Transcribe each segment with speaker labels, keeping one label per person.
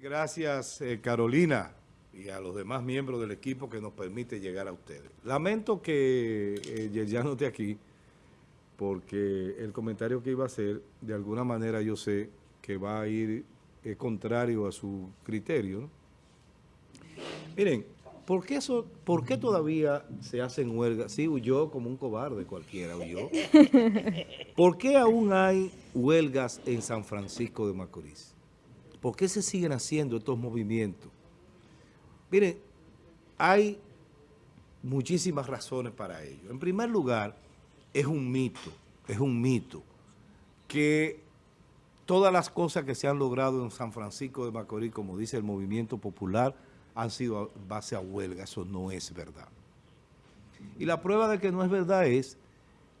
Speaker 1: Gracias eh, Carolina y a los demás miembros del equipo que nos permite llegar a ustedes. Lamento que eh, ya no esté aquí porque el comentario que iba a hacer, de alguna manera yo sé que va a ir eh, contrario a su criterio. Miren, ¿por qué, eso, ¿por qué todavía se hacen huelgas? Sí, huyó como un cobarde cualquiera, huyó. ¿Por qué aún hay huelgas en San Francisco de Macorís? ¿Por qué se siguen haciendo estos movimientos? Miren, hay muchísimas razones para ello. En primer lugar, es un mito, es un mito que todas las cosas que se han logrado en San Francisco de Macorís, como dice el movimiento popular, han sido base a huelga. Eso no es verdad. Y la prueba de que no es verdad es,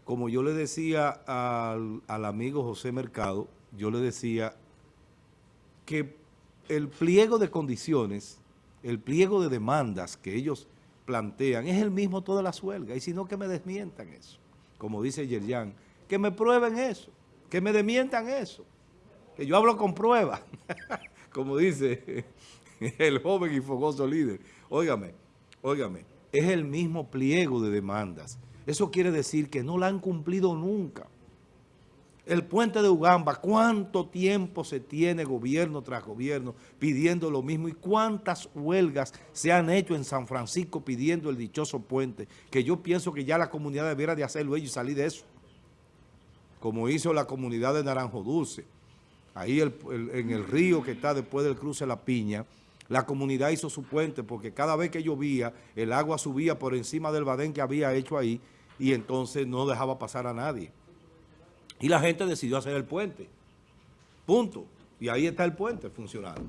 Speaker 1: como yo le decía al, al amigo José Mercado, yo le decía que el pliego de condiciones, el pliego de demandas que ellos plantean es el mismo todas las huelgas, y si no que me desmientan eso como dice Yerjan, que me prueben eso, que me demientan eso, que yo hablo con pruebas, como dice el joven y fogoso líder. Óigame, óigame, es el mismo pliego de demandas. Eso quiere decir que no la han cumplido nunca. El puente de Ugamba, ¿cuánto tiempo se tiene gobierno tras gobierno pidiendo lo mismo? ¿Y cuántas huelgas se han hecho en San Francisco pidiendo el dichoso puente? Que yo pienso que ya la comunidad debiera de hacerlo ellos y salir de eso. Como hizo la comunidad de Naranjo Dulce. Ahí en el río que está después del cruce de La Piña, la comunidad hizo su puente porque cada vez que llovía, el agua subía por encima del badén que había hecho ahí y entonces no dejaba pasar a nadie. Y la gente decidió hacer el puente. Punto. Y ahí está el puente funcionando.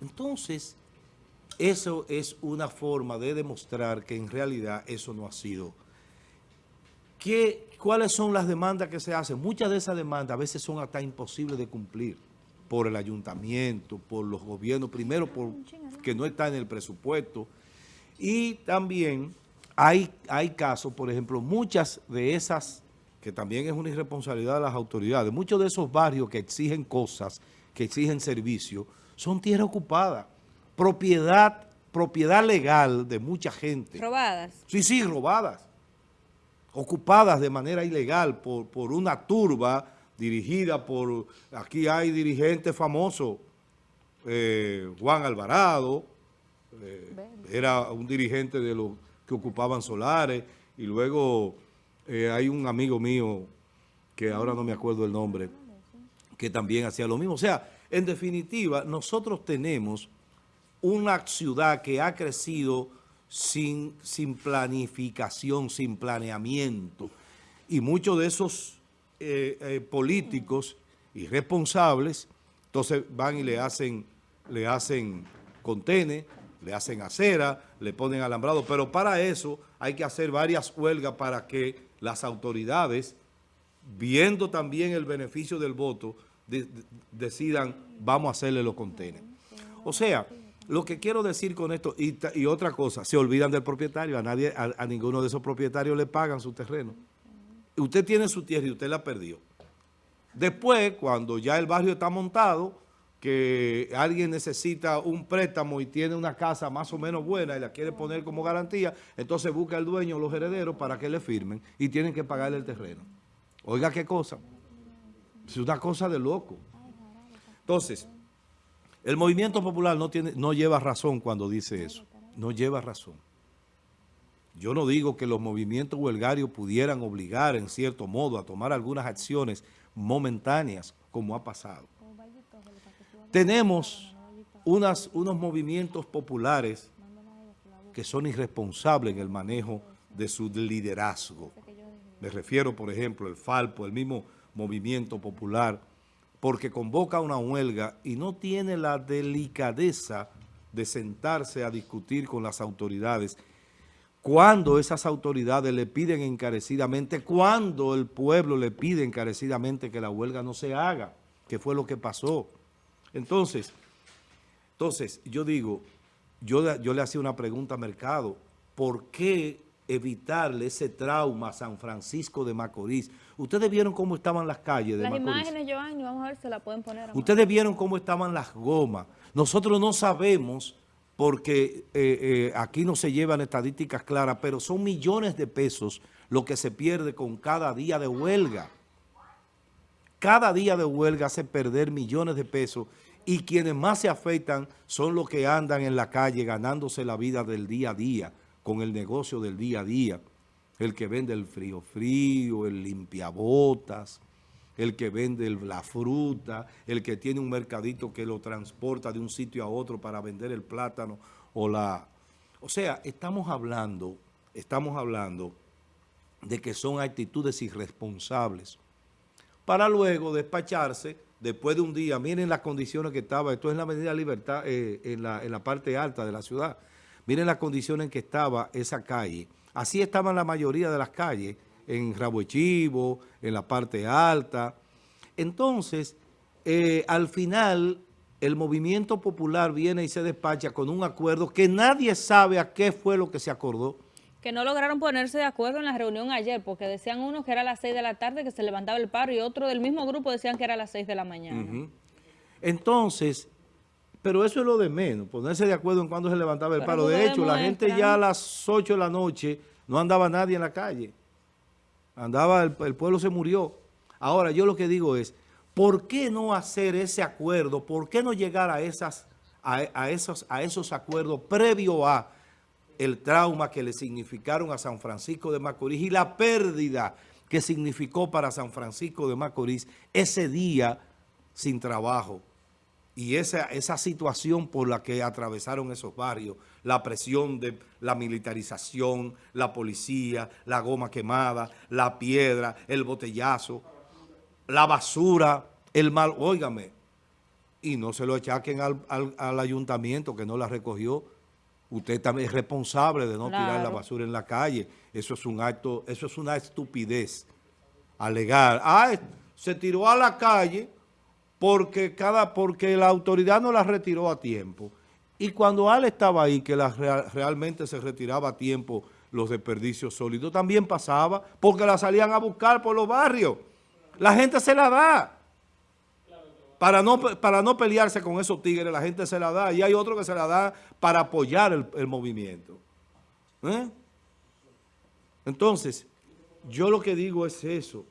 Speaker 1: Entonces, eso es una forma de demostrar que en realidad eso no ha sido. ¿Qué, ¿Cuáles son las demandas que se hacen? Muchas de esas demandas a veces son hasta imposibles de cumplir por el ayuntamiento, por los gobiernos, primero porque no está en el presupuesto. Y también hay, hay casos, por ejemplo, muchas de esas que también es una irresponsabilidad de las autoridades. Muchos de esos barrios que exigen cosas, que exigen servicios, son tierra ocupada, propiedad, propiedad legal de mucha gente.
Speaker 2: ¿Robadas?
Speaker 1: Sí, sí, robadas. Ocupadas de manera ilegal por, por una turba dirigida por, aquí hay dirigentes famosos, eh, Juan Alvarado, eh, era un dirigente de los que ocupaban solares, y luego eh, hay un amigo mío, que ahora no me acuerdo el nombre, que también hacía lo mismo. O sea, en definitiva, nosotros tenemos una ciudad que ha crecido sin, sin planificación, sin planeamiento. Y muchos de esos eh, eh, políticos irresponsables, entonces van y le hacen, le hacen contenes, le hacen acera, le ponen alambrado, pero para eso hay que hacer varias huelgas para que las autoridades, viendo también el beneficio del voto, decidan, vamos a hacerle los contenedores. O sea, lo que quiero decir con esto, y, otra cosa, se olvidan del propietario, a nadie, a, ninguno de esos propietarios le pagan su terreno. Usted tiene su tierra y usted la perdió. Después, cuando ya el barrio está montado, que alguien necesita un préstamo y tiene una casa más o menos buena y la quiere poner como garantía, entonces busca al dueño o los herederos para que le firmen y tienen que pagarle el terreno. Oiga qué cosa. Es una cosa de loco. Entonces, el movimiento popular no, tiene, no lleva razón cuando dice eso. No lleva razón. Yo no digo que los movimientos huelgarios pudieran obligar en cierto modo a tomar algunas acciones momentáneas como ha pasado. Tenemos unos movimientos populares que son irresponsables en el manejo de su liderazgo. Me refiero, por ejemplo, el Falpo, el mismo movimiento popular, porque convoca una huelga y no tiene la delicadeza de sentarse a discutir con las autoridades cuando esas autoridades le piden encarecidamente, cuando el pueblo le pide encarecidamente que la huelga no se haga, que fue lo que pasó. Entonces, entonces yo digo, yo, yo le hacía una pregunta a Mercado, ¿por qué evitarle ese trauma a San Francisco de Macorís? Ustedes vieron cómo estaban las calles de
Speaker 2: Las
Speaker 1: Macorís.
Speaker 2: imágenes, Giovanni, vamos a ver si la pueden poner. amor.
Speaker 1: Ustedes vieron cómo estaban las gomas. Nosotros no sabemos porque eh, eh, aquí no se llevan estadísticas claras, pero son millones de pesos lo que se pierde con cada día de huelga. Cada día de huelga hace perder millones de pesos y quienes más se afectan son los que andan en la calle ganándose la vida del día a día, con el negocio del día a día. El que vende el frío frío, el limpiabotas, el que vende la fruta, el que tiene un mercadito que lo transporta de un sitio a otro para vender el plátano o la... O sea, estamos hablando, estamos hablando de que son actitudes irresponsables para luego despacharse después de un día. Miren las condiciones que estaba, esto es en la Avenida Libertad, eh, en, la, en la parte alta de la ciudad. Miren las condiciones en que estaba esa calle. Así estaban la mayoría de las calles, en Rabo en la parte alta. Entonces, eh, al final, el movimiento popular viene y se despacha con un acuerdo que nadie sabe a qué fue lo que se acordó.
Speaker 2: Que no lograron ponerse de acuerdo en la reunión ayer, porque decían unos que era a las 6 de la tarde que se levantaba el paro y otro del mismo grupo decían que era a las 6 de la mañana.
Speaker 1: Entonces, pero eso es lo de menos, ponerse de acuerdo en cuándo se levantaba el
Speaker 2: Pero
Speaker 1: paro. De hecho, la gente ya a las 8 de la noche no andaba nadie en la calle. Andaba, el, el pueblo se murió. Ahora, yo lo que digo es, ¿por qué no hacer ese acuerdo? ¿Por qué no llegar a, esas, a, a esos, a esos acuerdos previo a el trauma que le significaron a San Francisco de Macorís y la pérdida que significó para San Francisco de Macorís ese día sin trabajo? Y esa, esa situación por la que atravesaron esos barrios, la presión de la militarización, la policía, la goma quemada, la piedra, el botellazo, la basura, el mal, óigame, y no se lo achaquen al, al- al ayuntamiento que no la recogió. Usted también es responsable de no tirar la basura en la calle. Eso es un acto, eso es una estupidez. Alegar, ah, se tiró a la calle porque cada porque la autoridad no la retiró a tiempo. Y cuando Ale estaba ahí, que la rea- realmente se retiraba a tiempo los desperdicios sólidos, también pasaba porque la salían a buscar por los barrios. La gente se la da. Para no, para no pelearse con esos tigres, la gente se la da. Y hay otro que se la da para apoyar el, el movimiento. ¿Eh? Entonces, yo lo que digo es eso.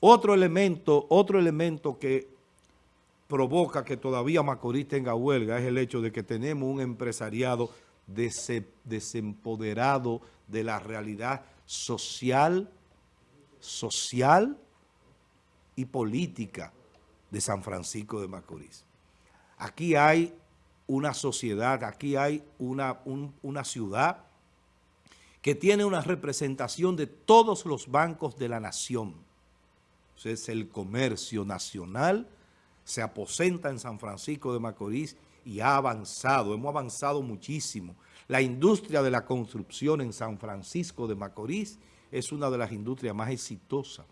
Speaker 1: Otro elemento, otro elemento que provoca que todavía Macorís tenga huelga es el hecho de que tenemos un empresariado dese- desempoderado de la realidad social, social y política de San Francisco de Macorís. Aquí hay una sociedad, aquí hay una, un- una ciudad que tiene una representación de todos los bancos de la nación. Entonces, el comercio nacional se aposenta en San Francisco de Macorís y ha avanzado, hemos avanzado muchísimo. La industria de la construcción en San Francisco de Macorís es una de las industrias más exitosas.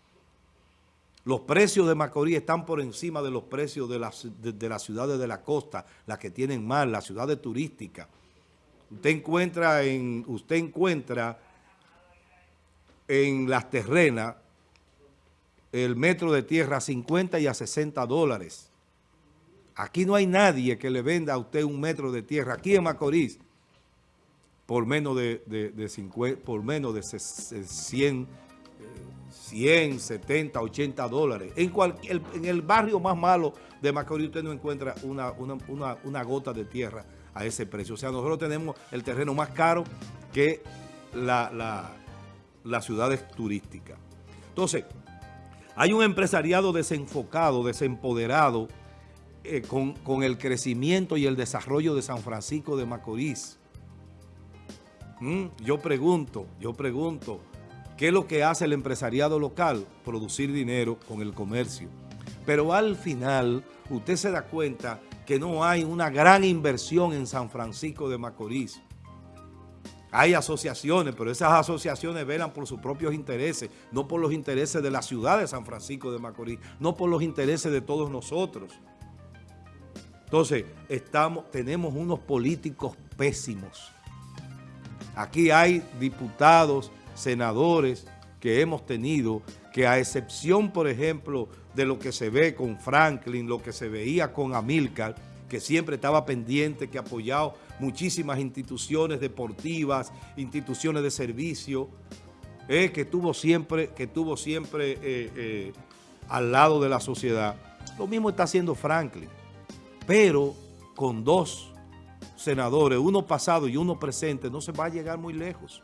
Speaker 1: Los precios de Macorís están por encima de los precios de las, de, las ciudades de la costa, las que tienen más, las ciudades turísticas. Usted encuentra en, usted encuentra en las terrenas el metro de tierra a 50 y a 60 dólares. Aquí no hay nadie que le venda a usted un metro de tierra, aquí en Macorís, por menos de, de, de 50, por menos de ses- 100, eh, 100, 70, 80 dólares. En, cual- el- en el barrio más malo de Macorís usted no encuentra una, una, una- una gota de tierra a ese precio. O sea, nosotros tenemos el terreno más caro que la, la, las ciudades turísticas. Entonces, hay un empresariado desenfocado, desempoderado eh, con, con el crecimiento y el desarrollo de San Francisco de Macorís. Mm, Yo pregunto, yo pregunto, ¿qué es lo que hace el empresariado local? Producir dinero con el comercio. Pero al final, usted se da cuenta que no hay una gran inversión en San Francisco de Macorís. Hay asociaciones, pero esas asociaciones velan por sus propios intereses, no por los intereses de la ciudad de San Francisco de Macorís, no por los intereses de todos nosotros. Entonces, estamos, tenemos unos políticos pésimos. Aquí hay diputados, senadores que hemos tenido que a excepción, por ejemplo, de lo que se ve con Franklin, lo que se veía con Amilcar, que siempre estaba pendiente, que ha apoyado muchísimas instituciones deportivas, instituciones de servicio, eh, que tuvo siempre, que tuvo siempre eh, eh, al lado de la sociedad. Lo mismo está haciendo Franklin, pero con dos senadores, uno pasado y uno presente, no se va a llegar muy lejos.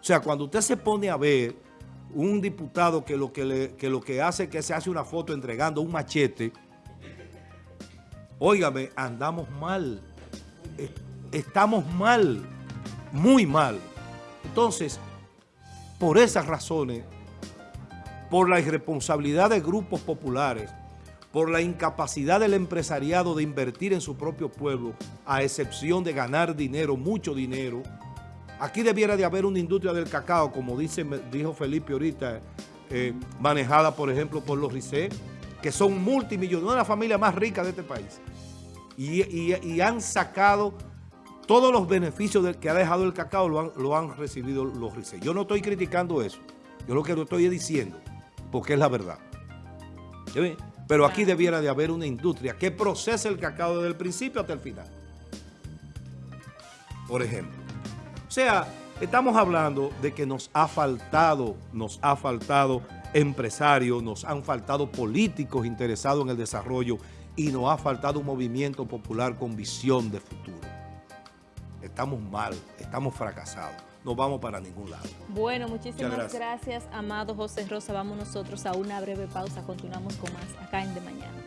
Speaker 1: O sea, cuando usted se pone a ver un diputado que lo que, lo que hace es que se hace una foto entregando un machete, óigame, andamos mal, estamos mal, muy mal. Entonces, por esas razones, por la irresponsabilidad de grupos populares, por la incapacidad del empresariado de invertir en su propio pueblo, a excepción de ganar dinero, mucho dinero, aquí debiera de haber una industria del cacao, como dice, dijo Felipe ahorita, eh, manejada, por ejemplo, por los RICE, que son multimillonarios, una de las familias más ricas de este país. Y, han sacado todos los beneficios del que ha dejado el cacao, lo han, lo han recibido los RICE. Yo no estoy criticando eso, yo lo que lo estoy diciendo porque es la verdad. Pero aquí debiera de haber una industria que procese el cacao desde el principio hasta el final. Por ejemplo. O sea, estamos hablando de que nos ha faltado, nos ha faltado empresarios, nos han faltado políticos interesados en el desarrollo y nos ha faltado un movimiento popular con visión de futuro. Estamos mal, estamos fracasados no vamos para ningún lado.
Speaker 2: Bueno, muchísimas gracias. amado José Rosa. Vamos nosotros a una breve pausa. Continuamos con más acá en De Mañana.